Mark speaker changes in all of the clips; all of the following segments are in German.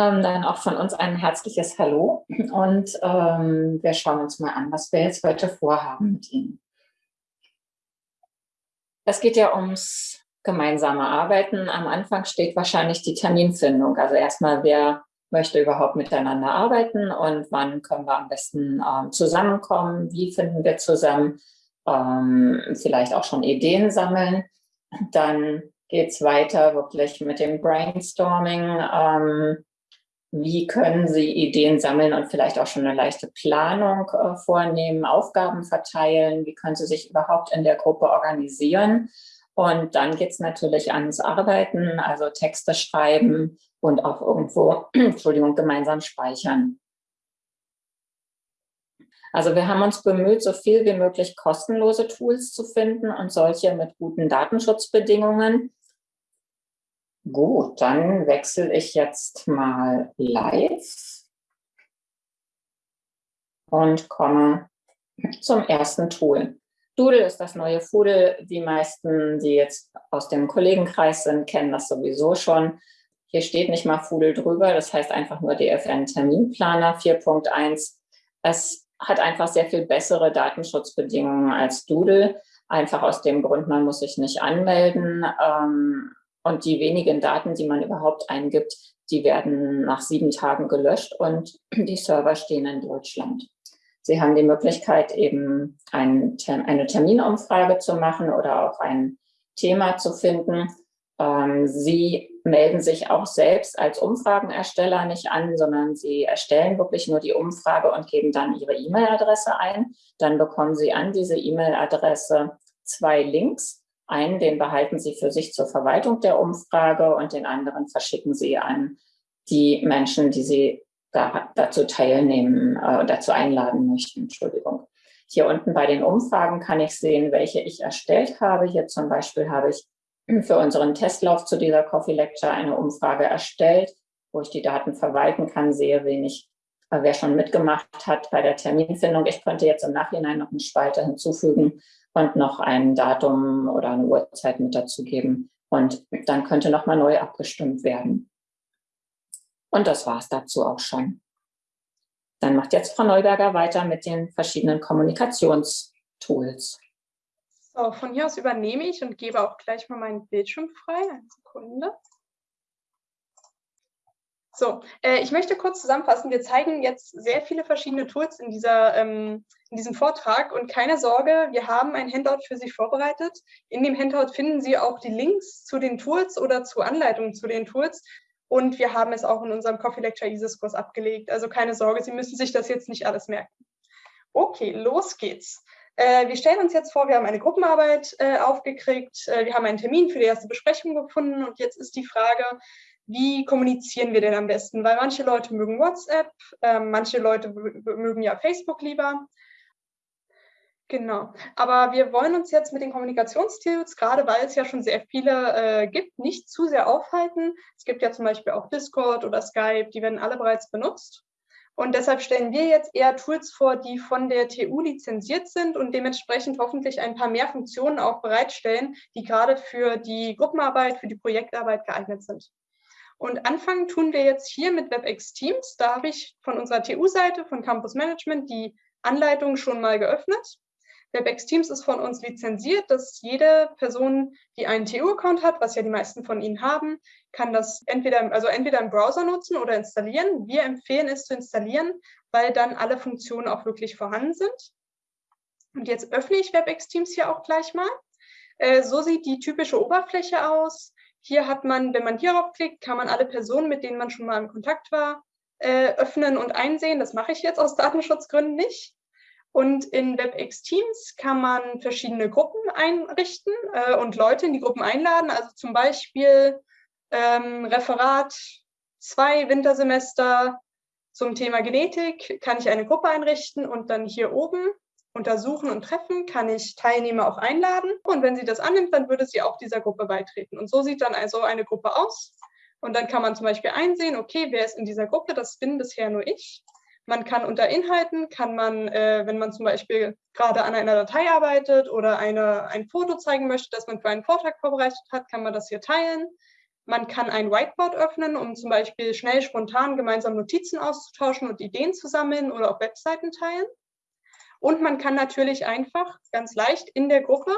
Speaker 1: Ähm, dann auch von uns ein herzliches Hallo und ähm, wir schauen uns mal an, was wir jetzt heute vorhaben mit Ihnen. Es geht ja ums gemeinsame Arbeiten. Am Anfang steht wahrscheinlich die Terminfindung. Also erstmal, wer möchte überhaupt miteinander arbeiten und wann können wir am besten ähm, zusammenkommen, wie finden wir zusammen, ähm, vielleicht auch schon Ideen sammeln. Dann geht es weiter wirklich mit dem Brainstorming. Ähm, wie können Sie Ideen sammeln und vielleicht auch schon eine leichte Planung äh, vornehmen, Aufgaben verteilen? Wie können Sie sich überhaupt in der Gruppe organisieren? Und dann geht es natürlich ans Arbeiten, also Texte schreiben und auch irgendwo, Entschuldigung, gemeinsam speichern. Also wir haben uns bemüht, so viel wie möglich kostenlose Tools zu finden und solche mit guten Datenschutzbedingungen. Gut, dann wechsle ich jetzt mal live und komme zum ersten Tool. Doodle ist das neue Foodle. Die meisten, die jetzt aus dem Kollegenkreis sind, kennen das sowieso schon. Hier steht nicht mal Foodle drüber, das heißt einfach nur DFN Terminplaner 4.1. Es hat einfach sehr viel bessere Datenschutzbedingungen als Doodle. Einfach aus dem Grund, man muss sich nicht anmelden. Ähm, und die wenigen Daten, die man überhaupt eingibt, die werden nach sieben Tagen gelöscht und die Server stehen in Deutschland. Sie haben die Möglichkeit, eben ein, eine Terminumfrage zu machen oder auch ein Thema zu finden. Ähm, Sie melden sich auch selbst als Umfragenersteller nicht an, sondern Sie erstellen wirklich nur die Umfrage und geben dann Ihre E-Mail-Adresse ein. Dann bekommen Sie an diese E-Mail-Adresse zwei Links einen, den behalten Sie für sich zur Verwaltung der Umfrage und den anderen verschicken Sie an die Menschen, die Sie da, dazu teilnehmen, äh, dazu einladen möchten. Entschuldigung. Hier unten bei den Umfragen kann ich sehen, welche ich erstellt habe. Hier zum Beispiel habe ich für unseren Testlauf zu dieser Coffee Lecture eine Umfrage erstellt, wo ich die Daten verwalten kann, sehe, wen äh, wer schon mitgemacht hat bei der Terminfindung. Ich könnte jetzt im Nachhinein noch eine Spalte hinzufügen, und noch ein Datum oder eine Uhrzeit mit dazugeben. Und dann könnte nochmal neu abgestimmt werden. Und das war es dazu auch schon. Dann macht jetzt Frau Neuberger weiter mit den verschiedenen Kommunikationstools.
Speaker 2: So, von hier aus übernehme ich und gebe auch gleich mal meinen Bildschirm frei. Eine Sekunde. So, äh, ich möchte kurz zusammenfassen. Wir zeigen jetzt sehr viele verschiedene Tools in, dieser, ähm, in diesem Vortrag und keine Sorge, wir haben ein Handout für Sie vorbereitet. In dem Handout finden Sie auch die Links zu den Tools oder zu Anleitungen zu den Tools. Und wir haben es auch in unserem Coffee Lecture ISIS-Kurs abgelegt. Also keine Sorge, Sie müssen sich das jetzt nicht alles merken. Okay, los geht's. Äh, wir stellen uns jetzt vor, wir haben eine Gruppenarbeit äh, aufgekriegt, äh, wir haben einen Termin für die erste Besprechung gefunden und jetzt ist die Frage, wie kommunizieren wir denn am besten? Weil manche Leute mögen WhatsApp, äh, manche Leute mögen ja Facebook lieber. Genau. Aber wir wollen uns jetzt mit den Kommunikationstools, gerade weil es ja schon sehr viele äh, gibt, nicht zu sehr aufhalten. Es gibt ja zum Beispiel auch Discord oder Skype, die werden alle bereits benutzt. Und deshalb stellen wir jetzt eher Tools vor, die von der TU lizenziert sind und dementsprechend hoffentlich ein paar mehr Funktionen auch bereitstellen, die gerade für die Gruppenarbeit, für die Projektarbeit geeignet sind. Und anfangen tun wir jetzt hier mit WebEx Teams. Da habe ich von unserer TU-Seite, von Campus Management, die Anleitung schon mal geöffnet. WebEx Teams ist von uns lizenziert, dass jede Person, die einen TU-Account hat, was ja die meisten von Ihnen haben, kann das entweder, also entweder im Browser nutzen oder installieren. Wir empfehlen es zu installieren, weil dann alle Funktionen auch wirklich vorhanden sind. Und jetzt öffne ich WebEx Teams hier auch gleich mal. Äh, so sieht die typische Oberfläche aus. Hier hat man, wenn man hierauf klickt, kann man alle Personen, mit denen man schon mal in Kontakt war, äh, öffnen und einsehen. Das mache ich jetzt aus Datenschutzgründen nicht. Und in WebEx Teams kann man verschiedene Gruppen einrichten äh, und Leute in die Gruppen einladen. Also zum Beispiel ähm, Referat 2 Wintersemester zum Thema Genetik kann ich eine Gruppe einrichten und dann hier oben untersuchen und treffen, kann ich Teilnehmer auch einladen. Und wenn sie das annimmt, dann würde sie auch dieser Gruppe beitreten. Und so sieht dann also eine Gruppe aus. Und dann kann man zum Beispiel einsehen, okay, wer ist in dieser Gruppe? Das bin bisher nur ich. Man kann unter Inhalten, kann man, äh, wenn man zum Beispiel gerade an einer Datei arbeitet oder eine, ein Foto zeigen möchte, das man für einen Vortrag vorbereitet hat, kann man das hier teilen. Man kann ein Whiteboard öffnen, um zum Beispiel schnell, spontan gemeinsam Notizen auszutauschen und Ideen zu sammeln oder auf Webseiten teilen. Und man kann natürlich einfach ganz leicht in der Gruppe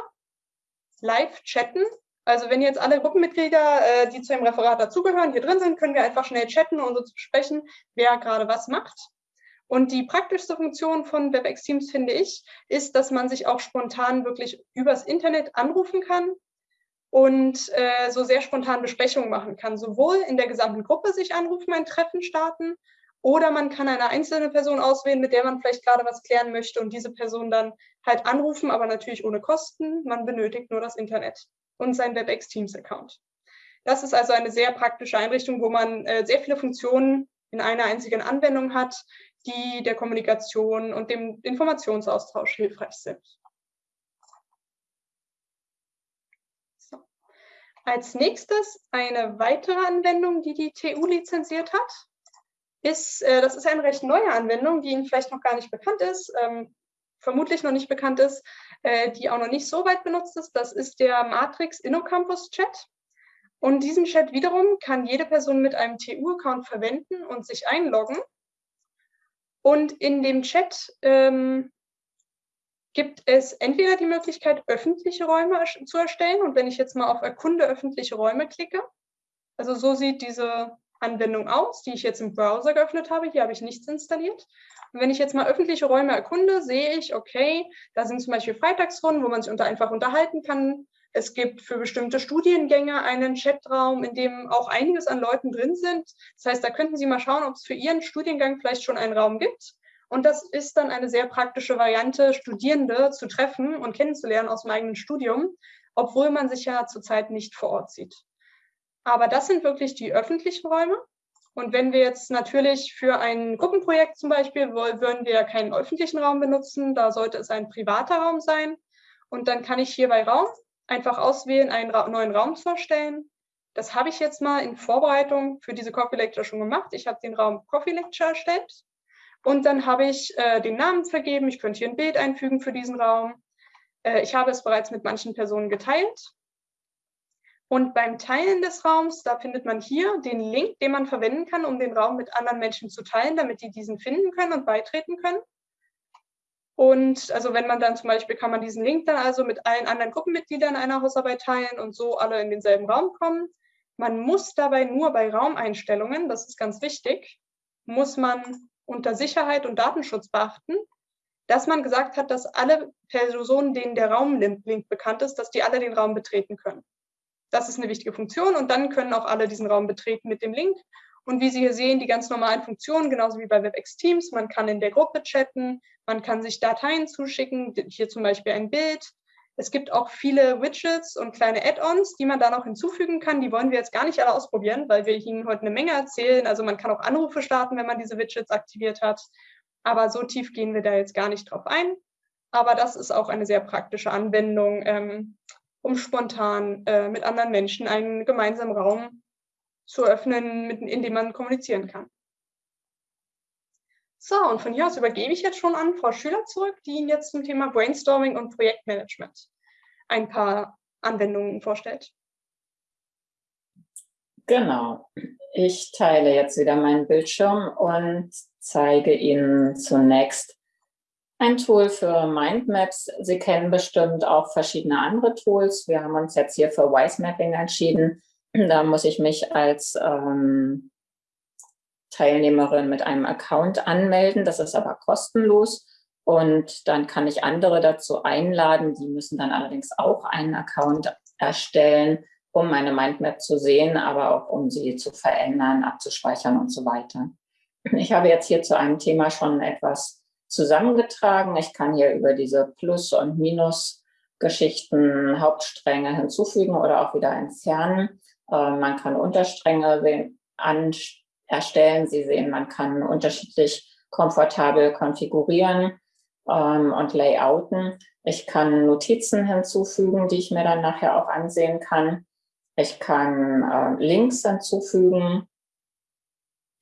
Speaker 2: live chatten. Also wenn jetzt alle Gruppenmitglieder, äh, die zu dem Referat dazugehören, hier drin sind, können wir einfach schnell chatten und uns besprechen, wer gerade was macht. Und die praktischste Funktion von WebEx Teams, finde ich, ist, dass man sich auch spontan wirklich übers Internet anrufen kann und äh, so sehr spontan Besprechungen machen kann. Sowohl in der gesamten Gruppe sich anrufen, ein Treffen starten, oder man kann eine einzelne Person auswählen, mit der man vielleicht gerade was klären möchte und diese Person dann halt anrufen, aber natürlich ohne Kosten. Man benötigt nur das Internet und sein WebEx Teams Account. Das ist also eine sehr praktische Einrichtung, wo man äh, sehr viele Funktionen in einer einzigen Anwendung hat, die der Kommunikation und dem Informationsaustausch hilfreich sind. So. Als nächstes eine weitere Anwendung, die die TU lizenziert hat, ist, äh, das ist eine recht neue Anwendung, die Ihnen vielleicht noch gar nicht bekannt ist, ähm, vermutlich noch nicht bekannt ist, äh, die auch noch nicht so weit benutzt ist. Das ist der Matrix InnoCampus Chat. Und diesen Chat wiederum kann jede Person mit einem TU-Account verwenden und sich einloggen. Und in dem Chat ähm, gibt es entweder die Möglichkeit, öffentliche Räume zu erstellen. Und wenn ich jetzt mal auf Erkunde öffentliche Räume klicke, also so sieht diese Anwendung aus, die ich jetzt im Browser geöffnet habe. Hier habe ich nichts installiert. Und wenn ich jetzt mal öffentliche Räume erkunde, sehe ich, okay, da sind zum Beispiel Freitagsrunden, wo man sich unter einfach unterhalten kann. Es gibt für bestimmte Studiengänge einen Chatraum, in dem auch einiges an Leuten drin sind. Das heißt, da könnten Sie mal schauen, ob es für Ihren Studiengang vielleicht schon einen Raum gibt. Und das ist dann eine sehr praktische Variante, Studierende zu treffen und kennenzulernen aus dem eigenen Studium, obwohl man sich ja zurzeit nicht vor Ort sieht. Aber das sind wirklich die öffentlichen Räume. Und wenn wir jetzt natürlich für ein Gruppenprojekt zum Beispiel, würden wir keinen öffentlichen Raum benutzen, da sollte es ein privater Raum sein. Und dann kann ich hier bei Raum einfach auswählen, einen Ra neuen Raum zu erstellen. Das habe ich jetzt mal in Vorbereitung für diese Coffee Lecture schon gemacht. Ich habe den Raum Coffee Lecture erstellt. Und dann habe ich äh, den Namen vergeben. Ich könnte hier ein Bild einfügen für diesen Raum. Äh, ich habe es bereits mit manchen Personen geteilt. Und beim Teilen des Raums, da findet man hier den Link, den man verwenden kann, um den Raum mit anderen Menschen zu teilen, damit die diesen finden können und beitreten können. Und also wenn man dann zum Beispiel, kann man diesen Link dann also mit allen anderen Gruppenmitgliedern einer Hausarbeit teilen und so alle in denselben Raum kommen. Man muss dabei nur bei Raumeinstellungen, das ist ganz wichtig, muss man unter Sicherheit und Datenschutz beachten, dass man gesagt hat, dass alle Personen, denen der Raumlink bekannt ist, dass die alle den Raum betreten können. Das ist eine wichtige Funktion und dann können auch alle diesen Raum betreten mit dem Link. Und wie Sie hier sehen, die ganz normalen Funktionen, genauso wie bei WebEx Teams. Man kann in der Gruppe chatten, man kann sich Dateien zuschicken, hier zum Beispiel ein Bild. Es gibt auch viele Widgets und kleine Add-ons, die man da noch hinzufügen kann. Die wollen wir jetzt gar nicht alle ausprobieren, weil wir Ihnen heute eine Menge erzählen. Also man kann auch Anrufe starten, wenn man diese Widgets aktiviert hat. Aber so tief gehen wir da jetzt gar nicht drauf ein. Aber das ist auch eine sehr praktische Anwendung, ähm, um spontan äh, mit anderen Menschen einen gemeinsamen Raum zu öffnen, mit, in dem man kommunizieren kann. So, und von hier aus übergebe ich jetzt schon an Frau Schüler zurück, die Ihnen jetzt zum Thema Brainstorming und Projektmanagement ein paar Anwendungen vorstellt.
Speaker 1: Genau. Ich teile jetzt wieder meinen Bildschirm und zeige Ihnen zunächst ein Tool für Mindmaps. Sie kennen bestimmt auch verschiedene andere Tools. Wir haben uns jetzt hier für Wise Mapping entschieden. Da muss ich mich als ähm, Teilnehmerin mit einem Account anmelden. Das ist aber kostenlos. Und dann kann ich andere dazu einladen. Die müssen dann allerdings auch einen Account erstellen, um meine Mindmap zu sehen, aber auch um sie zu verändern, abzuspeichern und so weiter. Ich habe jetzt hier zu einem Thema schon etwas zusammengetragen. Ich kann hier über diese Plus- und Minus-Geschichten Hauptstränge hinzufügen oder auch wieder entfernen. Äh, man kann Unterstränge erstellen. Sie sehen, man kann unterschiedlich komfortabel konfigurieren ähm, und layouten. Ich kann Notizen hinzufügen, die ich mir dann nachher auch ansehen kann. Ich kann äh, Links hinzufügen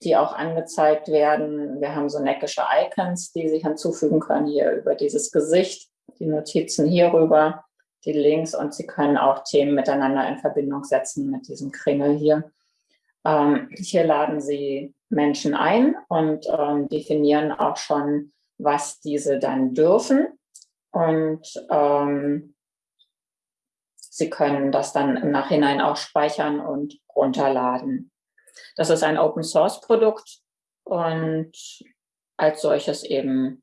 Speaker 1: die auch angezeigt werden. Wir haben so neckische Icons, die Sie hinzufügen können, hier über dieses Gesicht, die Notizen hierüber. die Links und Sie können auch Themen miteinander in Verbindung setzen mit diesem Kringel hier. Ähm, hier laden Sie Menschen ein und ähm, definieren auch schon, was diese dann dürfen. Und ähm, Sie können das dann im Nachhinein auch speichern und runterladen. Das ist ein Open-Source-Produkt und als solches eben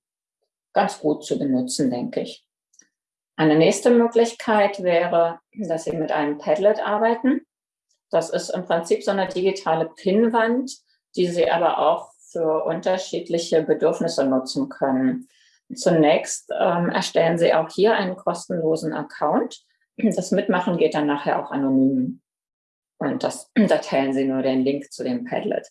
Speaker 1: ganz gut zu benutzen, denke ich. Eine nächste Möglichkeit wäre, dass Sie mit einem Padlet arbeiten. Das ist im Prinzip so eine digitale Pinnwand, die Sie aber auch für unterschiedliche Bedürfnisse nutzen können. Zunächst ähm, erstellen Sie auch hier einen kostenlosen Account. Das Mitmachen geht dann nachher auch anonym. Und das, da teilen Sie nur den Link zu dem Padlet.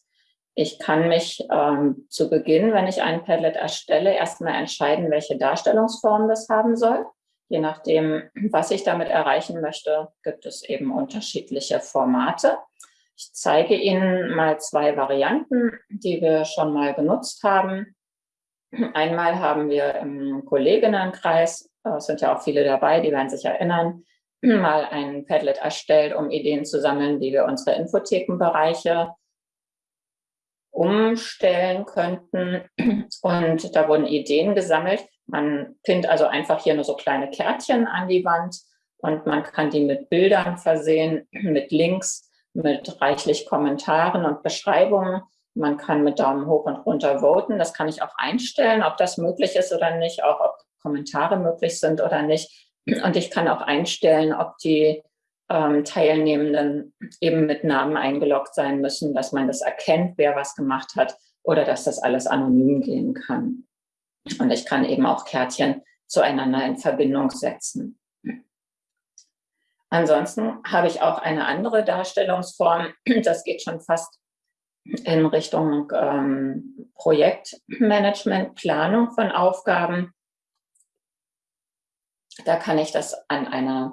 Speaker 1: Ich kann mich ähm, zu Beginn, wenn ich ein Padlet erstelle, erstmal entscheiden, welche Darstellungsform das haben soll. Je nachdem, was ich damit erreichen möchte, gibt es eben unterschiedliche Formate. Ich zeige Ihnen mal zwei Varianten, die wir schon mal genutzt haben. Einmal haben wir im Kolleginnenkreis, es sind ja auch viele dabei, die werden sich erinnern, mal ein Padlet erstellt, um Ideen zu sammeln, wie wir unsere Infothekenbereiche umstellen könnten. Und da wurden Ideen gesammelt. Man pinnt also einfach hier nur so kleine Kärtchen an die Wand und man kann die mit Bildern versehen, mit Links, mit reichlich Kommentaren und Beschreibungen. Man kann mit Daumen hoch und runter voten. Das kann ich auch einstellen, ob das möglich ist oder nicht, auch ob Kommentare möglich sind oder nicht. Und ich kann auch einstellen, ob die ähm, Teilnehmenden eben mit Namen eingeloggt sein müssen, dass man das erkennt, wer was gemacht hat oder dass das alles anonym gehen kann. Und ich kann eben auch Kärtchen zueinander in Verbindung setzen. Ansonsten habe ich auch eine andere Darstellungsform. Das geht schon fast in Richtung ähm, Projektmanagement, Planung von Aufgaben. Da kann ich das an einer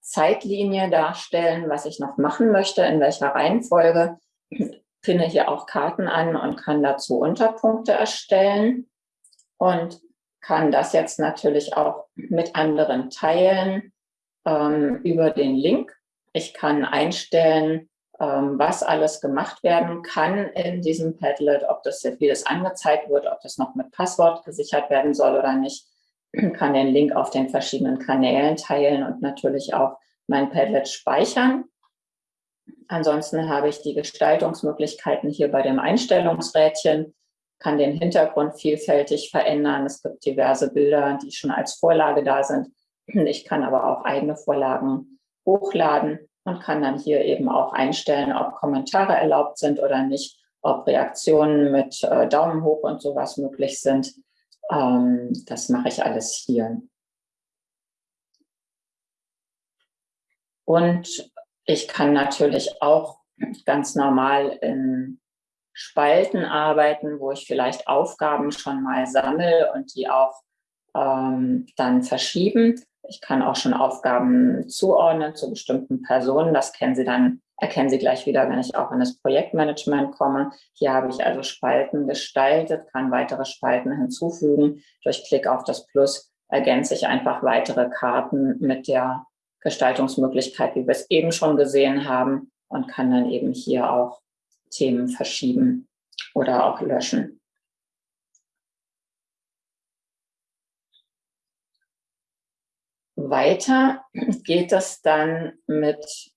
Speaker 1: Zeitlinie darstellen, was ich noch machen möchte, in welcher Reihenfolge. Pinne hier auch Karten an und kann dazu Unterpunkte erstellen und kann das jetzt natürlich auch mit anderen teilen ähm, über den Link. Ich kann einstellen, ähm, was alles gemacht werden kann in diesem Padlet, ob das, wie das angezeigt wird, ob das noch mit Passwort gesichert werden soll oder nicht kann den Link auf den verschiedenen Kanälen teilen und natürlich auch mein Padlet speichern. Ansonsten habe ich die Gestaltungsmöglichkeiten hier bei dem Einstellungsrädchen, kann den Hintergrund vielfältig verändern. Es gibt diverse Bilder, die schon als Vorlage da sind. Ich kann aber auch eigene Vorlagen hochladen und kann dann hier eben auch einstellen, ob Kommentare erlaubt sind oder nicht, ob Reaktionen mit äh, Daumen hoch und sowas möglich sind. Ähm, das mache ich alles hier. Und ich kann natürlich auch ganz normal in Spalten arbeiten, wo ich vielleicht Aufgaben schon mal sammle und die auch ähm, dann verschieben. Ich kann auch schon Aufgaben zuordnen zu bestimmten Personen. Das kennen Sie dann, erkennen Sie gleich wieder, wenn ich auch in das Projektmanagement komme. Hier habe ich also Spalten gestaltet, kann weitere Spalten hinzufügen. Durch Klick auf das Plus ergänze ich einfach weitere Karten mit der Gestaltungsmöglichkeit, wie wir es eben schon gesehen haben und kann dann eben hier auch Themen verschieben oder auch löschen. Weiter geht es dann mit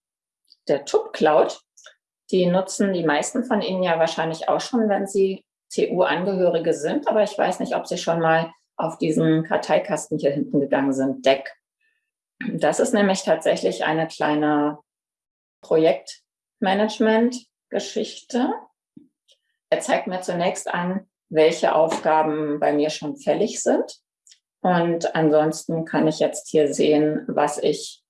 Speaker 1: der TUB Cloud. Die nutzen die meisten von Ihnen ja wahrscheinlich auch schon, wenn Sie TU-Angehörige sind, aber ich weiß nicht, ob Sie schon mal auf diesen Karteikasten hier hinten gegangen sind, Deck. Das ist nämlich tatsächlich eine kleine Projektmanagement-Geschichte. Er zeigt mir zunächst an, welche Aufgaben bei mir schon fällig sind. Und ansonsten kann ich jetzt hier sehen, was ich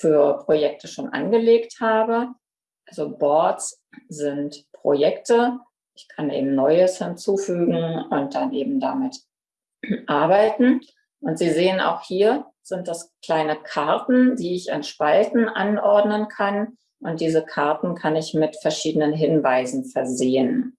Speaker 1: für Projekte schon angelegt habe. Also Boards sind Projekte. Ich kann eben Neues hinzufügen und dann eben damit arbeiten. Und Sie sehen auch hier sind das kleine Karten, die ich an Spalten anordnen kann. Und diese Karten kann ich mit verschiedenen Hinweisen versehen.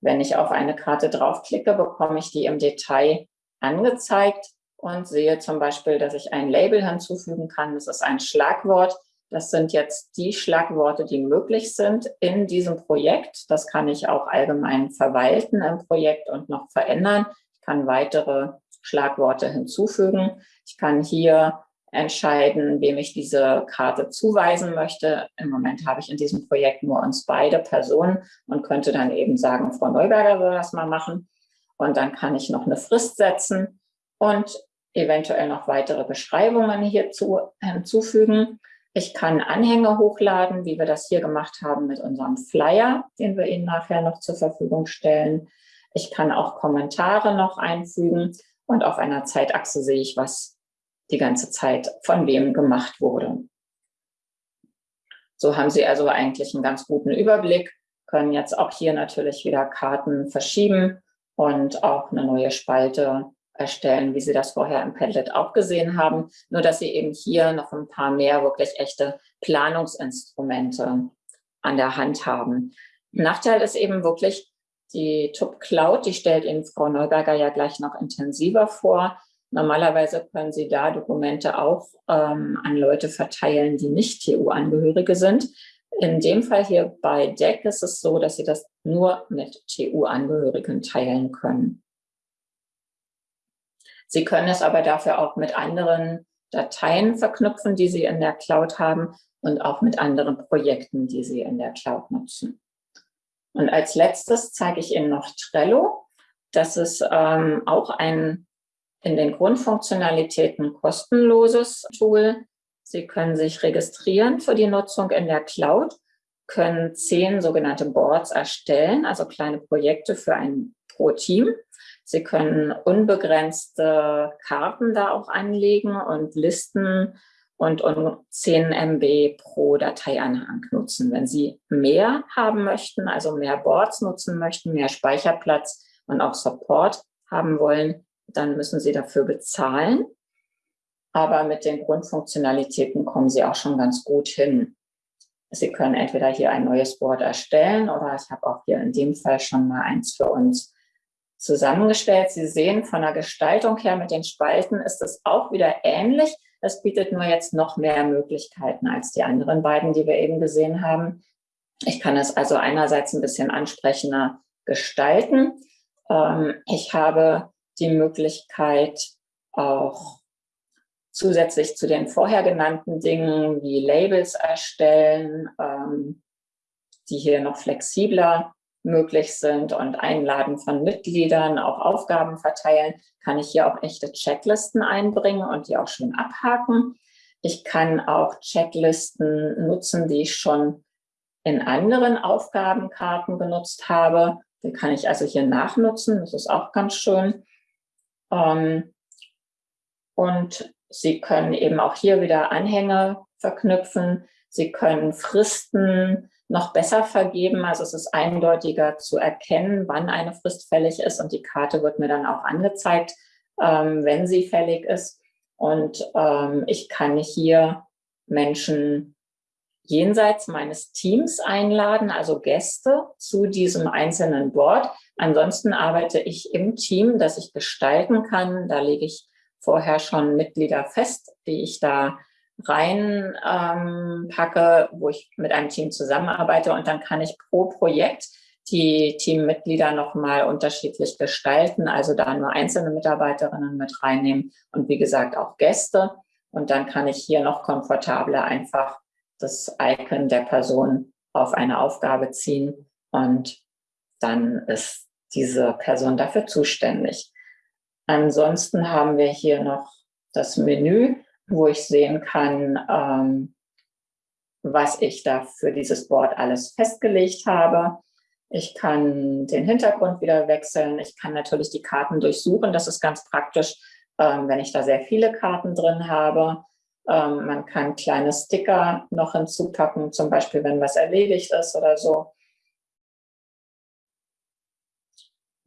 Speaker 1: Wenn ich auf eine Karte draufklicke, bekomme ich die im Detail angezeigt und sehe zum Beispiel, dass ich ein Label hinzufügen kann. Das ist ein Schlagwort. Das sind jetzt die Schlagworte, die möglich sind in diesem Projekt. Das kann ich auch allgemein verwalten im Projekt und noch verändern. Ich kann weitere Schlagworte hinzufügen. Ich kann hier entscheiden, wem ich diese Karte zuweisen möchte. Im Moment habe ich in diesem Projekt nur uns beide Personen und könnte dann eben sagen, Frau Neuberger soll das mal machen. Und dann kann ich noch eine Frist setzen und eventuell noch weitere Beschreibungen hierzu hinzufügen. Ich kann Anhänge hochladen, wie wir das hier gemacht haben mit unserem Flyer, den wir Ihnen nachher noch zur Verfügung stellen. Ich kann auch Kommentare noch einfügen und auf einer Zeitachse sehe ich, was die ganze Zeit von wem gemacht wurde. So haben Sie also eigentlich einen ganz guten Überblick, können jetzt auch hier natürlich wieder Karten verschieben und auch eine neue Spalte erstellen, wie Sie das vorher im Padlet auch gesehen haben. Nur, dass Sie eben hier noch ein paar mehr wirklich echte Planungsinstrumente an der Hand haben. Nachteil ist eben wirklich die TUP Cloud, die stellt Ihnen Frau Neuberger ja gleich noch intensiver vor. Normalerweise können Sie da Dokumente auch ähm, an Leute verteilen, die nicht TU-Angehörige sind. In dem Fall hier bei DEC ist es so, dass Sie das nur mit TU-Angehörigen teilen können. Sie können es aber dafür auch mit anderen Dateien verknüpfen, die Sie in der Cloud haben und auch mit anderen Projekten, die Sie in der Cloud nutzen. Und als letztes zeige ich Ihnen noch Trello. Das ist ähm, auch ein in den Grundfunktionalitäten kostenloses Tool. Sie können sich registrieren für die Nutzung in der Cloud, können zehn sogenannte Boards erstellen, also kleine Projekte für ein pro Team. Sie können unbegrenzte Karten da auch anlegen und Listen und, und 10 MB pro Dateianhang nutzen. Wenn Sie mehr haben möchten, also mehr Boards nutzen möchten, mehr Speicherplatz und auch Support haben wollen, dann müssen Sie dafür bezahlen. Aber mit den Grundfunktionalitäten kommen Sie auch schon ganz gut hin. Sie können entweder hier ein neues Board erstellen oder ich habe auch hier in dem Fall schon mal eins für uns zusammengestellt. Sie sehen von der Gestaltung her mit den Spalten ist es auch wieder ähnlich. Es bietet nur jetzt noch mehr Möglichkeiten als die anderen beiden, die wir eben gesehen haben. Ich kann es also einerseits ein bisschen ansprechender gestalten. Ähm, ich habe die Möglichkeit, auch zusätzlich zu den vorher genannten Dingen wie Labels erstellen, ähm, die hier noch flexibler möglich sind und Einladen von Mitgliedern, auch Aufgaben verteilen, kann ich hier auch echte Checklisten einbringen und die auch schön abhaken. Ich kann auch Checklisten nutzen, die ich schon in anderen Aufgabenkarten benutzt habe. Die kann ich also hier nachnutzen. Das ist auch ganz schön. Ähm, und Sie können eben auch hier wieder Anhänge verknüpfen. Sie können Fristen noch besser vergeben. Also es ist eindeutiger zu erkennen, wann eine Frist fällig ist. Und die Karte wird mir dann auch angezeigt, ähm, wenn sie fällig ist. Und ähm, ich kann hier Menschen jenseits meines Teams einladen, also Gäste zu diesem einzelnen Board. Ansonsten arbeite ich im Team, das ich gestalten kann. Da lege ich vorher schon Mitglieder fest, die ich da rein ähm, wo ich mit einem Team zusammenarbeite und dann kann ich pro Projekt die Teammitglieder nochmal unterschiedlich gestalten, also da nur einzelne Mitarbeiterinnen mit reinnehmen und wie gesagt auch Gäste. Und dann kann ich hier noch komfortabler einfach das Icon der Person auf eine Aufgabe ziehen und dann ist diese Person dafür zuständig. Ansonsten haben wir hier noch das Menü wo ich sehen kann, ähm, was ich da für dieses Board alles festgelegt habe. Ich kann den Hintergrund wieder wechseln. Ich kann natürlich die Karten durchsuchen. Das ist ganz praktisch, ähm, wenn ich da sehr viele Karten drin habe. Ähm, man kann kleine Sticker noch hinzupacken, zum Beispiel, wenn was erledigt ist oder so.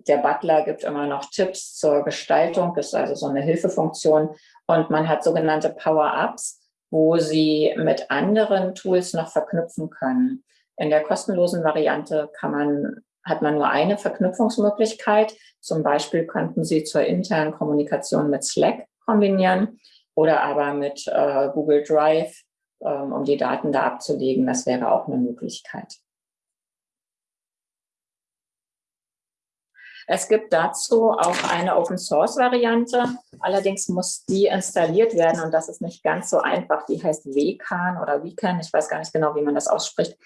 Speaker 1: Der Butler gibt immer noch Tipps zur Gestaltung, das ist also so eine Hilfefunktion. Und man hat sogenannte Power-Ups, wo Sie mit anderen Tools noch verknüpfen können. In der kostenlosen Variante kann man, hat man nur eine Verknüpfungsmöglichkeit. Zum Beispiel könnten Sie zur internen Kommunikation mit Slack kombinieren oder aber mit äh, Google Drive, ähm, um die Daten da abzulegen. Das wäre auch eine Möglichkeit. Es gibt dazu auch eine Open-Source-Variante. Allerdings muss die installiert werden und das ist nicht ganz so einfach. Die heißt WCAN oder WCAN. Ich weiß gar nicht genau, wie man das ausspricht.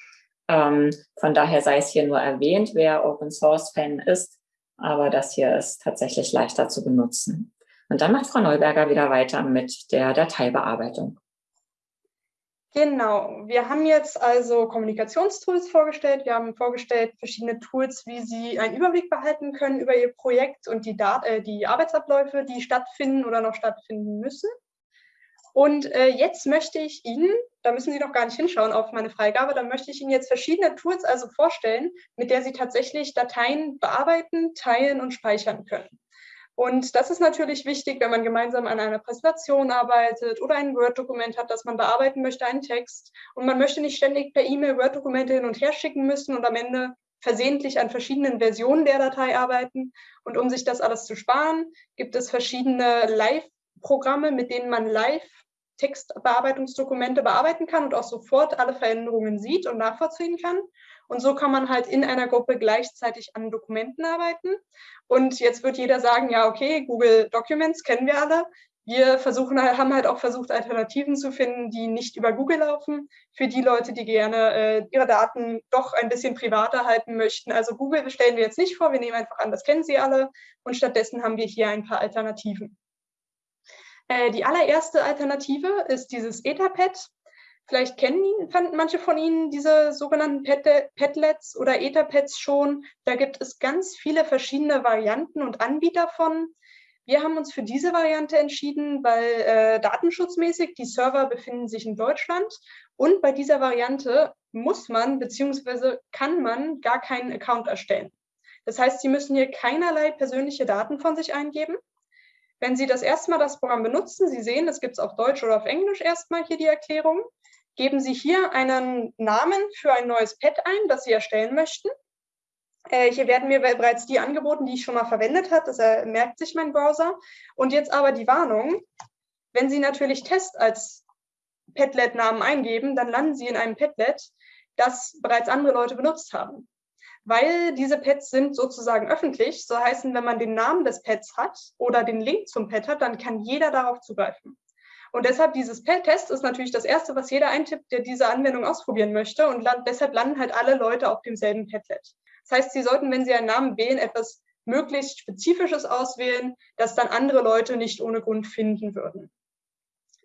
Speaker 1: Ähm, von daher sei es hier nur erwähnt, wer Open-Source-Fan ist. Aber das hier ist tatsächlich leichter zu benutzen. Und dann macht Frau Neuberger wieder weiter mit der Dateibearbeitung.
Speaker 2: Genau, wir haben jetzt also Kommunikationstools vorgestellt. Wir haben vorgestellt verschiedene Tools, wie Sie einen Überblick behalten können über Ihr Projekt und die, Dat äh, die Arbeitsabläufe, die stattfinden oder noch stattfinden müssen. Und äh, jetzt möchte ich Ihnen, da müssen Sie noch gar nicht hinschauen auf meine Freigabe, da möchte ich Ihnen jetzt verschiedene Tools also vorstellen, mit der Sie tatsächlich Dateien bearbeiten, teilen und speichern können. Und das ist natürlich wichtig, wenn man gemeinsam an einer Präsentation arbeitet oder ein Word-Dokument hat, das man bearbeiten möchte, einen Text. Und man möchte nicht ständig per E-Mail Word-Dokumente hin und her schicken müssen und am Ende versehentlich an verschiedenen Versionen der Datei arbeiten. Und um sich das alles zu sparen, gibt es verschiedene Live-Programme, mit denen man live Textbearbeitungsdokumente bearbeiten kann und auch sofort alle Veränderungen sieht und nachvollziehen kann. Und so kann man halt in einer Gruppe gleichzeitig an Dokumenten arbeiten. Und jetzt wird jeder sagen, ja, okay, Google Documents kennen wir alle. Wir versuchen, haben halt auch versucht, Alternativen zu finden, die nicht über Google laufen, für die Leute, die gerne äh, ihre Daten doch ein bisschen privater halten möchten. Also Google stellen wir jetzt nicht vor, wir nehmen einfach an, das kennen Sie alle. Und stattdessen haben wir hier ein paar Alternativen. Äh, die allererste Alternative ist dieses Etherpad. Vielleicht kennen manche von Ihnen diese sogenannten Padlets oder Etherpads schon. Da gibt es ganz viele verschiedene Varianten und Anbieter von. Wir haben uns für diese Variante entschieden, weil äh, datenschutzmäßig die Server befinden sich in Deutschland und bei dieser Variante muss man bzw. kann man gar keinen Account erstellen. Das heißt, Sie müssen hier keinerlei persönliche Daten von sich eingeben. Wenn Sie das erste Mal das Programm benutzen, Sie sehen, es gibt es auf Deutsch oder auf Englisch erstmal hier die Erklärung geben Sie hier einen Namen für ein neues Pad ein, das Sie erstellen möchten. Äh, hier werden mir bereits die angeboten, die ich schon mal verwendet habe. Das äh, merkt sich mein Browser. Und jetzt aber die Warnung. Wenn Sie natürlich Test als Padlet-Namen eingeben, dann landen Sie in einem Padlet, das bereits andere Leute benutzt haben. Weil diese Pads sind sozusagen öffentlich, so heißen, wenn man den Namen des Pads hat oder den Link zum Pad hat, dann kann jeder darauf zugreifen. Und deshalb dieses Test ist natürlich das Erste, was jeder eintippt, der diese Anwendung ausprobieren möchte. Und land, deshalb landen halt alle Leute auf demselben Padlet. Das heißt, Sie sollten, wenn Sie einen Namen wählen, etwas möglichst Spezifisches auswählen, das dann andere Leute nicht ohne Grund finden würden.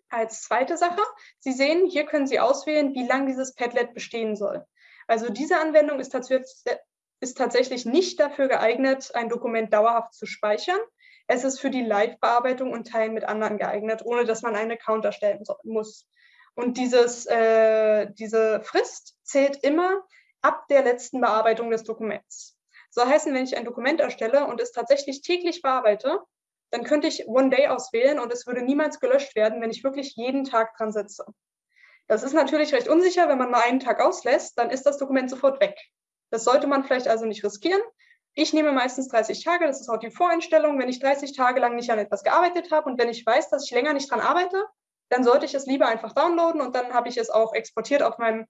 Speaker 2: Als zweite Sache, Sie sehen, hier können Sie auswählen, wie lang dieses Padlet bestehen soll. Also diese Anwendung ist, ist tatsächlich nicht dafür geeignet, ein Dokument dauerhaft zu speichern, es ist für die Live-Bearbeitung und Teilen mit anderen geeignet, ohne dass man einen Account erstellen muss. Und dieses, äh, diese Frist zählt immer ab der letzten Bearbeitung des Dokuments. So heißen, wenn ich ein Dokument erstelle und es tatsächlich täglich bearbeite, dann könnte ich One Day auswählen und es würde niemals gelöscht werden, wenn ich wirklich jeden Tag dran sitze. Das ist natürlich recht unsicher, wenn man mal einen Tag auslässt, dann ist das Dokument sofort weg. Das sollte man vielleicht also nicht riskieren. Ich nehme meistens 30 Tage, das ist auch die Voreinstellung. Wenn ich 30 Tage lang nicht an etwas gearbeitet habe und wenn ich weiß, dass ich länger nicht dran arbeite, dann sollte ich es lieber einfach downloaden und dann habe ich es auch exportiert auf meinem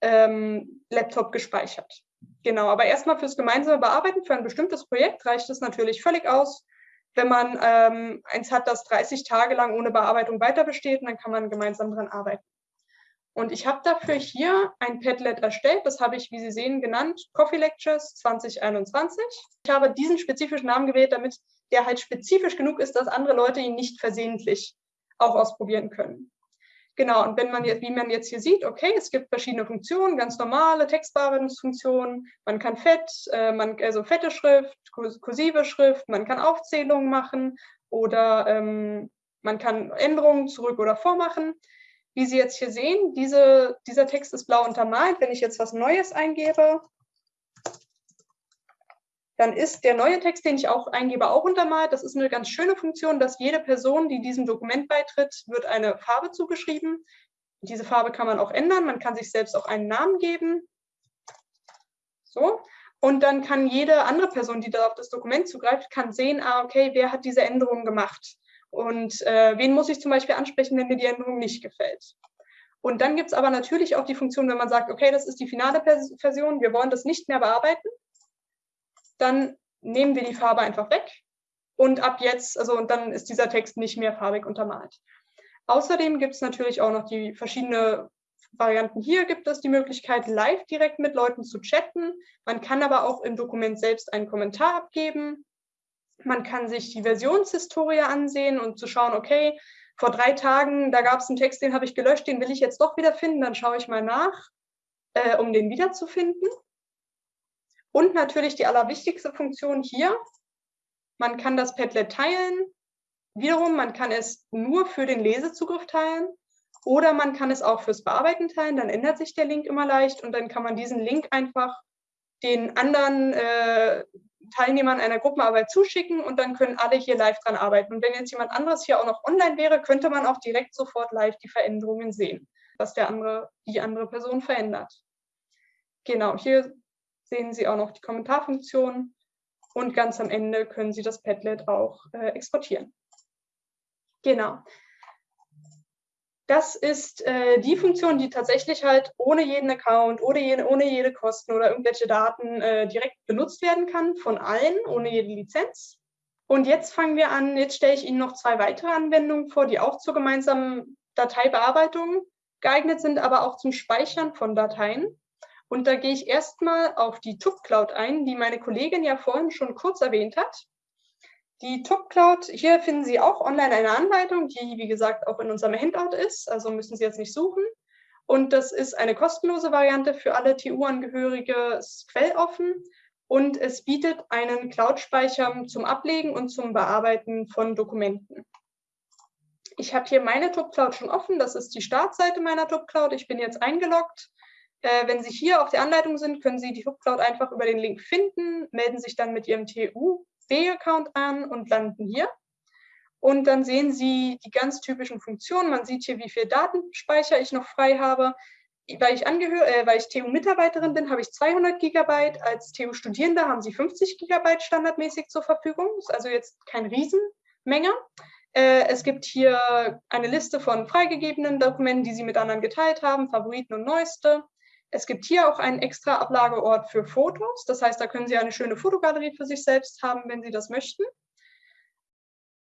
Speaker 2: ähm, Laptop gespeichert. Genau, aber erstmal fürs gemeinsame Bearbeiten für ein bestimmtes Projekt reicht es natürlich völlig aus. Wenn man ähm, eins hat, das 30 Tage lang ohne Bearbeitung weiter besteht, dann kann man gemeinsam dran arbeiten. Und ich habe dafür hier ein Padlet erstellt. Das habe ich, wie Sie sehen, genannt Coffee Lectures 2021. Ich habe diesen spezifischen Namen gewählt, damit der halt spezifisch genug ist, dass andere Leute ihn nicht versehentlich auch ausprobieren können. Genau, und wenn man jetzt, wie man jetzt hier sieht, okay, es gibt verschiedene Funktionen, ganz normale Textbearbeitungsfunktionen. Man kann fett, äh, man, also fette Schrift, kursive Schrift, man kann Aufzählungen machen oder ähm, man kann Änderungen zurück oder vormachen. Wie Sie jetzt hier sehen, diese, dieser Text ist blau untermalt. Wenn ich jetzt was Neues eingebe, dann ist der neue Text, den ich auch eingebe, auch untermalt. Das ist eine ganz schöne Funktion, dass jede Person, die diesem Dokument beitritt, wird eine Farbe zugeschrieben. Diese Farbe kann man auch ändern. Man kann sich selbst auch einen Namen geben. So. Und dann kann jede andere Person, die da auf das Dokument zugreift, kann sehen, ah, okay, wer hat diese Änderung gemacht. Und äh, wen muss ich zum Beispiel ansprechen, wenn mir die Änderung nicht gefällt? Und dann gibt es aber natürlich auch die Funktion, wenn man sagt, okay, das ist die finale Version, wir wollen das nicht mehr bearbeiten, dann nehmen wir die Farbe einfach weg und ab jetzt, also und dann ist dieser Text nicht mehr farbig untermalt. Außerdem gibt es natürlich auch noch die verschiedenen Varianten. Hier gibt es die Möglichkeit, live direkt mit Leuten zu chatten. Man kann aber auch im Dokument selbst einen Kommentar abgeben. Man kann sich die Versionshistorie ansehen und zu schauen, okay, vor drei Tagen, da gab es einen Text, den habe ich gelöscht, den will ich jetzt doch wieder finden, dann schaue ich mal nach, äh, um den wiederzufinden. Und natürlich die allerwichtigste Funktion hier, man kann das Padlet teilen. Wiederum, man kann es nur für den Lesezugriff teilen oder man kann es auch fürs Bearbeiten teilen. Dann ändert sich der Link immer leicht und dann kann man diesen Link einfach den anderen äh, Teilnehmern einer Gruppenarbeit zuschicken und dann können alle hier live dran arbeiten. Und wenn jetzt jemand anderes hier auch noch online wäre, könnte man auch direkt sofort live die Veränderungen sehen, was der andere, die andere Person verändert. Genau, hier sehen Sie auch noch die Kommentarfunktion und ganz am Ende können Sie das Padlet auch äh, exportieren. Genau. Das ist äh, die Funktion, die tatsächlich halt ohne jeden Account, ohne jede, ohne jede Kosten oder irgendwelche Daten äh, direkt benutzt werden kann von allen, ohne jede Lizenz. Und jetzt fangen wir an, jetzt stelle ich Ihnen noch zwei weitere Anwendungen vor, die auch zur gemeinsamen Dateibearbeitung geeignet sind, aber auch zum Speichern von Dateien. Und da gehe ich erstmal auf die TUB-Cloud ein, die meine Kollegin ja vorhin schon kurz erwähnt hat. Die TUB-Cloud, hier finden Sie auch online eine Anleitung, die, wie gesagt, auch in unserem Handout ist, also müssen Sie jetzt nicht suchen. Und das ist eine kostenlose Variante für alle TU-Angehörige, quelloffen und es bietet einen Cloud-Speicher zum Ablegen und zum Bearbeiten von Dokumenten. Ich habe hier meine TUB-Cloud schon offen, das ist die Startseite meiner TUB-Cloud. Ich bin jetzt eingeloggt äh, wenn Sie hier auf der Anleitung sind, können Sie die HubCloud einfach über den Link finden, melden sich dann mit Ihrem TU-B-Account an und landen hier. Und dann sehen Sie die ganz typischen Funktionen. Man sieht hier, wie viel Datenspeicher ich noch frei habe. Weil ich, äh, ich TU-Mitarbeiterin bin, habe ich 200 Gigabyte. Als TU-Studierende haben Sie 50 Gigabyte standardmäßig zur Verfügung. Das ist also jetzt keine Riesenmenge. Äh, es gibt hier eine Liste von freigegebenen Dokumenten, die Sie mit anderen geteilt haben, Favoriten und Neueste. Es gibt hier auch einen extra Ablageort für Fotos. Das heißt, da können Sie eine schöne Fotogalerie für sich selbst haben, wenn Sie das möchten.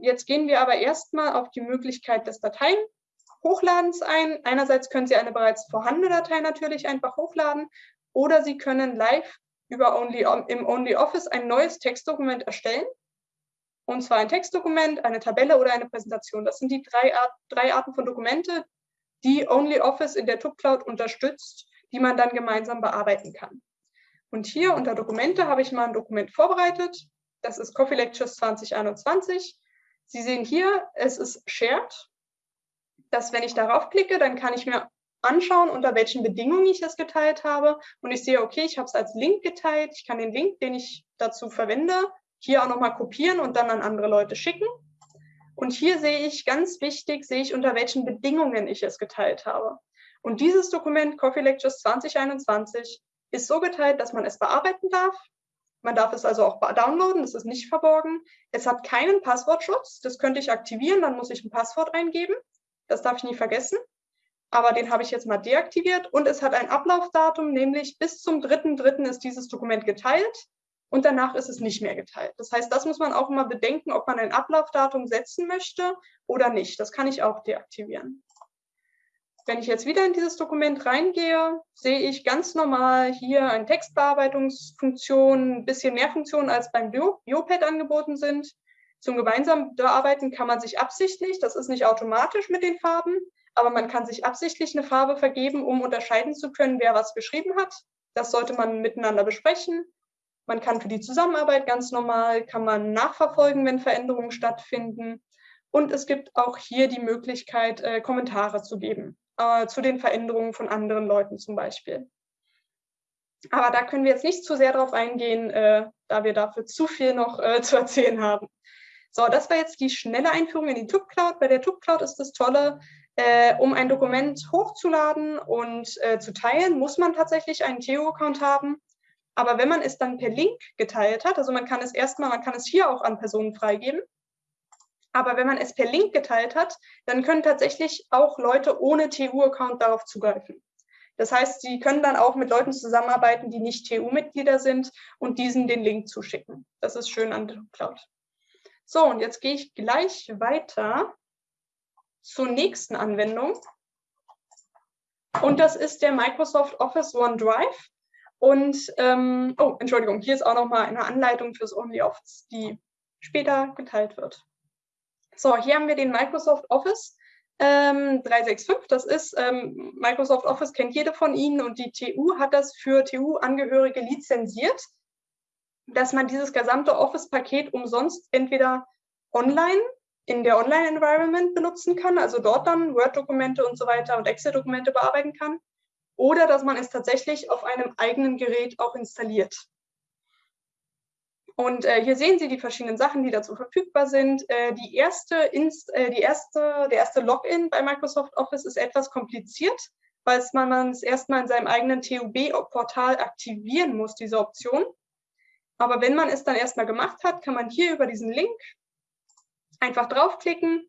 Speaker 2: Jetzt gehen wir aber erstmal auf die Möglichkeit des Dateienhochladens ein. Einerseits können Sie eine bereits vorhandene Datei natürlich einfach hochladen oder Sie können live über Only, im OnlyOffice ein neues Textdokument erstellen. Und zwar ein Textdokument, eine Tabelle oder eine Präsentation. Das sind die drei, Art, drei Arten von Dokumente, die OnlyOffice in der TUB Cloud unterstützt die man dann gemeinsam bearbeiten kann. Und hier unter Dokumente habe ich mal ein Dokument vorbereitet. Das ist Coffee Lectures 2021. Sie sehen hier, es ist Shared. Dass wenn ich darauf klicke, dann kann ich mir anschauen, unter welchen Bedingungen ich es geteilt habe. Und ich sehe, okay, ich habe es als Link geteilt. Ich kann den Link, den ich dazu verwende, hier auch nochmal kopieren und dann an andere Leute schicken. Und hier sehe ich, ganz wichtig, sehe ich, unter welchen Bedingungen ich es geteilt habe. Und dieses Dokument Coffee Lectures 2021 ist so geteilt, dass man es bearbeiten darf. Man darf es also auch downloaden, das ist nicht verborgen. Es hat keinen Passwortschutz, das könnte ich aktivieren, dann muss ich ein Passwort eingeben. Das darf ich nie vergessen. Aber den habe ich jetzt mal deaktiviert und es hat ein Ablaufdatum, nämlich bis zum 3.3. ist dieses Dokument geteilt und danach ist es nicht mehr geteilt. Das heißt, das muss man auch immer bedenken, ob man ein Ablaufdatum setzen möchte oder nicht. Das kann ich auch deaktivieren. Wenn ich jetzt wieder in dieses Dokument reingehe, sehe ich ganz normal hier eine Textbearbeitungsfunktion, ein bisschen mehr Funktionen als beim Biopad angeboten sind. Zum gemeinsamen Bearbeiten kann man sich absichtlich, das ist nicht automatisch mit den Farben, aber man kann sich absichtlich eine Farbe vergeben, um unterscheiden zu können, wer was geschrieben hat. Das sollte man miteinander besprechen. Man kann für die Zusammenarbeit ganz normal, kann man nachverfolgen, wenn Veränderungen stattfinden. Und es gibt auch hier die Möglichkeit, äh, Kommentare zu geben äh, zu den Veränderungen von anderen Leuten zum Beispiel. Aber da können wir jetzt nicht zu sehr drauf eingehen, äh, da wir dafür zu viel noch äh, zu erzählen haben. So, das war jetzt die schnelle Einführung in die TUB Cloud. Bei der TUB Cloud ist das Tolle, äh, um ein Dokument hochzuladen und äh, zu teilen, muss man tatsächlich einen Theo-Account haben. Aber wenn man es dann per Link geteilt hat, also man kann es erstmal, man kann es hier auch an Personen freigeben, Aber wenn man es per Link geteilt hat, dann können tatsächlich auch Leute ohne TU-Account darauf zugreifen. Das heißt, Sie können dann auch mit Leuten zusammenarbeiten, die nicht TU-Mitglieder sind und diesen den Link zuschicken. Das ist schön an der Cloud. So, und jetzt gehe ich gleich weiter zur nächsten Anwendung. Und das ist der Microsoft Office OneDrive. Und, ähm, oh, Entschuldigung, hier ist auch nochmal eine Anleitung fürs OnlyOffice, die später geteilt wird. So, hier haben wir den Microsoft Office ähm, 365. Das ist, ähm, Microsoft Office kennt jede von Ihnen und die TU hat das für TU-Angehörige lizenziert, dass man dieses gesamte Office-Paket umsonst entweder online in der Online-Environment benutzen kann, also dort dann Word-Dokumente und so weiter und Excel-Dokumente bearbeiten kann, oder dass man es tatsächlich auf einem eigenen Gerät auch installiert. Und äh, hier sehen Sie die verschiedenen Sachen, die dazu verfügbar sind. Äh, die erste Inst äh, die erste, der erste Login bei Microsoft Office ist etwas kompliziert, weil man es erstmal in seinem eigenen TUB-Portal aktivieren muss, diese Option. Aber wenn man es dann erstmal gemacht hat, kann man hier über diesen Link einfach draufklicken.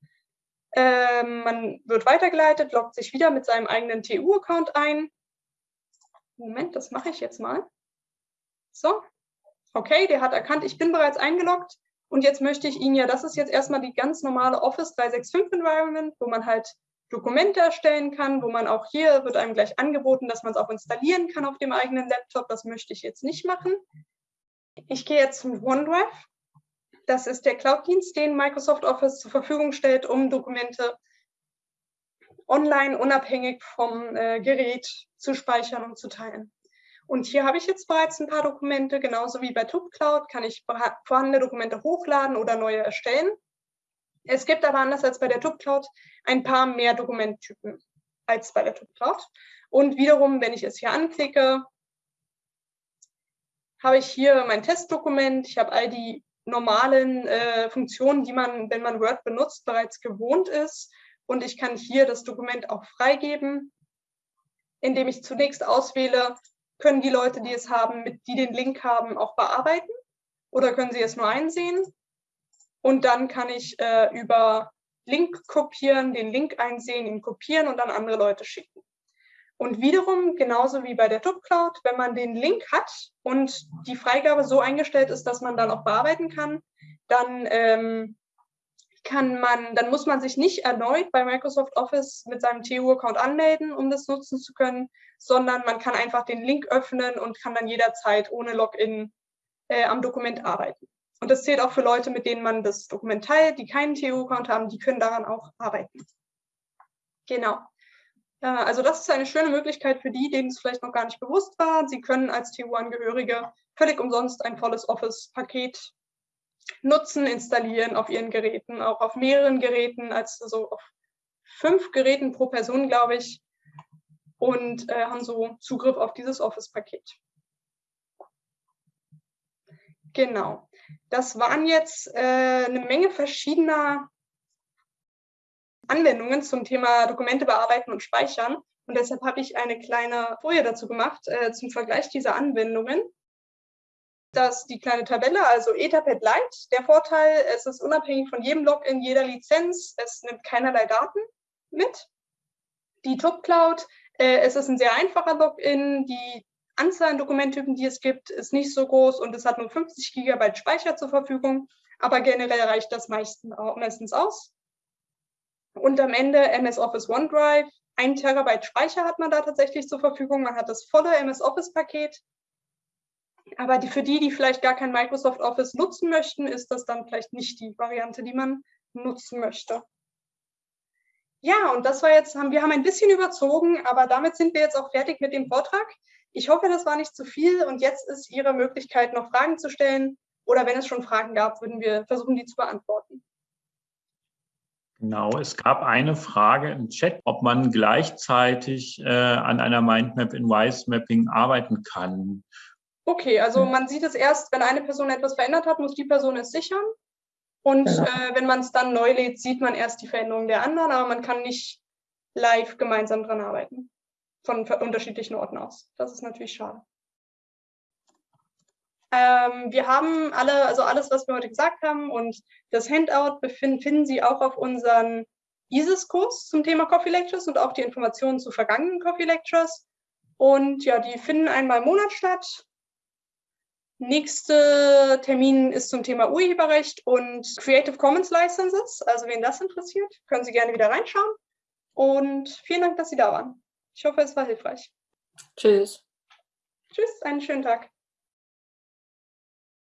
Speaker 2: Ähm, man wird weitergeleitet, loggt sich wieder mit seinem eigenen TU-Account ein. Moment, das mache ich jetzt mal. So, okay, der hat erkannt, ich bin bereits eingeloggt und jetzt möchte ich Ihnen ja, das ist jetzt erstmal die ganz normale Office 365 Environment, wo man halt Dokumente erstellen kann, wo man auch hier wird einem gleich angeboten, dass man es auch installieren kann auf dem eigenen Laptop. Das möchte ich jetzt nicht machen. Ich gehe jetzt zum OneDrive. Das ist der Cloud-Dienst, den Microsoft Office zur Verfügung stellt, um Dokumente online unabhängig vom äh, Gerät zu speichern und zu teilen. Und hier habe ich jetzt bereits ein paar Dokumente, genauso wie bei TubeCloud kann ich vorhandene Dokumente hochladen oder neue erstellen. Es gibt aber anders als bei der TubeCloud ein paar mehr Dokumenttypen als bei der TubeCloud. Und wiederum, wenn ich es hier anklicke, habe ich hier mein Testdokument. Ich habe all die normalen äh, Funktionen, die man, wenn man Word benutzt, bereits gewohnt ist. Und ich kann hier das Dokument auch freigeben, indem ich zunächst auswähle, können die Leute, die es haben, mit, die den Link haben, auch bearbeiten oder können sie es nur einsehen? Und dann kann ich äh, über Link kopieren, den Link einsehen, ihn kopieren und dann andere Leute schicken. Und wiederum, genauso wie bei der TubCloud, wenn man den Link hat und die Freigabe so eingestellt ist, dass man dann auch bearbeiten kann, dann ähm, kann man, dann muss man sich nicht erneut bei Microsoft Office mit seinem TU-Account anmelden, um das nutzen zu können, sondern man kann einfach den Link öffnen und kann dann jederzeit ohne Login äh, am Dokument arbeiten. Und das zählt auch für Leute, mit denen man das Dokument teilt, die keinen TU-Account haben, die können daran auch arbeiten. Genau. Äh, also das ist eine schöne Möglichkeit für die, denen es vielleicht noch gar nicht bewusst war. Sie können als TU-Angehörige völlig umsonst ein volles Office-Paket nutzen, installieren auf ihren Geräten, auch auf mehreren Geräten, also auf fünf Geräten pro Person, glaube ich, und äh, haben so Zugriff auf dieses Office-Paket. Genau. Das waren jetzt äh, eine Menge verschiedener Anwendungen zum Thema Dokumente bearbeiten und speichern. Und deshalb habe ich eine kleine Folie dazu gemacht äh, zum Vergleich dieser Anwendungen dass die kleine Tabelle, also Etherpad Lite, der Vorteil, es ist unabhängig von jedem Login, jeder Lizenz, es nimmt keinerlei Daten mit. Die Top Cloud, äh, es ist ein sehr einfacher Login, die Anzahl an Dokumenttypen, die es gibt, ist nicht so groß und es hat nur 50 GB Speicher zur Verfügung, aber generell reicht das meistens aus. Und am Ende MS Office OneDrive, ein Terabyte Speicher hat man da tatsächlich zur Verfügung. Man hat das volle MS Office Paket aber die, für die, die vielleicht gar kein Microsoft Office nutzen möchten, ist das dann vielleicht nicht die Variante, die man nutzen möchte. Ja, und das war jetzt, wir haben ein bisschen überzogen, aber damit sind wir jetzt auch fertig mit dem Vortrag. Ich hoffe, das war nicht zu viel und jetzt ist Ihre Möglichkeit, noch Fragen zu stellen. Oder wenn es schon Fragen gab, würden wir versuchen, die zu beantworten.
Speaker 3: Genau, es gab eine Frage im Chat, ob man gleichzeitig äh, an einer Mindmap in Wise Mapping arbeiten kann.
Speaker 2: Okay, also hm. man sieht es erst, wenn eine Person etwas verändert hat, muss die Person es sichern. Und genau. äh, wenn man es dann neu lädt, sieht man erst die Veränderung der anderen, aber man kann nicht live gemeinsam dran arbeiten. Von unterschiedlichen Orten aus. Das ist natürlich schade. Ähm, wir haben alle, also alles, was wir heute gesagt haben und das Handout befinden, finden Sie auch auf unseren ISIS-Kurs zum Thema Coffee Lectures und auch die Informationen zu vergangenen Coffee Lectures. Und ja, die finden einmal im Monat statt. Nächster Termin ist zum Thema Urheberrecht und Creative Commons Licenses. Also wen das interessiert, können Sie gerne wieder reinschauen. Und vielen Dank, dass Sie da waren. Ich hoffe, es war hilfreich.
Speaker 1: Tschüss.
Speaker 2: Tschüss, einen schönen Tag.